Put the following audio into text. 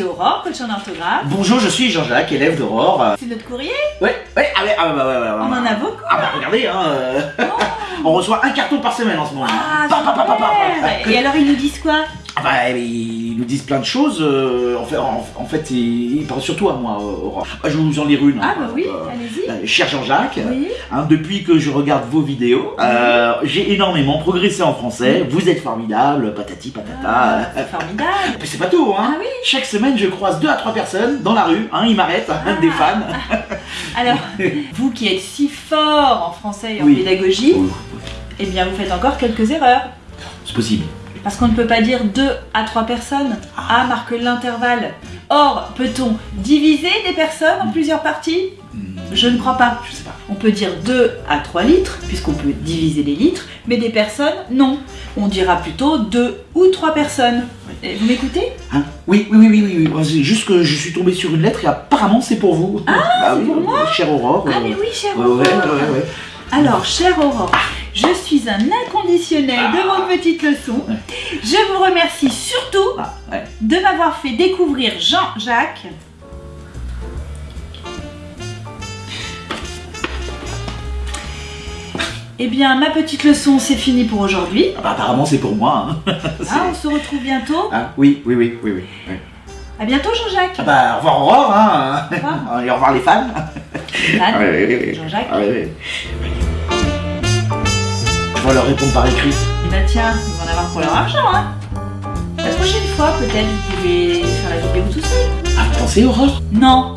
suis Aurore, coach en orthographe. Bonjour, je suis Jean-Jacques, élève d'Aurore. C'est notre courrier Ouais, ouais, ah ouais, ah bah, ouais, ouais, ouais, On en a beaucoup Ah bah regardez, hein, euh, on reçoit un carton par semaine en ce moment. Ah, Pa, pa, pa, super Et alors ils nous disent quoi Ah bah ils nous disent plein de choses. euh, en fait, en, en fait ils, ils parlent surtout à moi, Aurore. Ah, je vous en lire une. Ah hein, bah oui, euh, allez-y. Cher Jean-Jacques, Oui. hein, depuis que je regarde vos vidéos, euh, j'ai énormément progressé en français. Vous êtes formidable, patati patata. Ah, formidable Mais c'est pas tout, hein. Ah oui Chaque semaine, je croise deux à trois personnes dans la rue. Hein, ils m'arrêtent, Ah. des fans. Alors, vous qui êtes si fort en français et en Oui. pédagogie, Oh, eh bien vous faites encore quelques erreurs. c'est possible. Parce qu'on ne peut pas dire 2 à 3 personnes. A marque l'intervalle. Or, peut-on diviser des personnes en plusieurs parties? Hmm, Je ne crois pas. Je sais pas. On peut dire 2 à 3 litres, puisqu'on peut diviser les litres, mais des personnes, non. On dira plutôt 2 ou 3 personnes. Vous m'écoutez? Hein? Oui, oui, oui, oui, oui, oui. C'est juste que je suis tombé sur une lettre et apparemment c'est pour vous. Ah, c'est pour euh, moi? Chère Aurore. Ah euh, mais oui, chère ouais, Aurore. ouais, ouais. Alors, chère Aurore, je suis un inconditionnel de vos petites leçons. Je vous remercie surtout Ah, de m'avoir fait découvrir Jean-Jacques. Eh bien, ma petite leçon, c'est fini pour aujourd'hui. Ah bah, apparemment c'est pour moi. hein. Ah, on se retrouve bientôt. Ah, oui, oui, oui, oui, oui. oui. À bientôt, Jean-Jacques. Ah bah, au revoir Aurore, hein. Au revoir. Et au revoir les fans. Anne, Ah, oui, oui, oui. Jean-Jacques. Ah, oui. Je vais leur répondre par écrit. Bah tiens, ils vont en avoir pour leur argent, hein. La prochaine fois, peut-être, vous pouvez faire la vidéo tout seul. Ah, pensez Aurore? Non,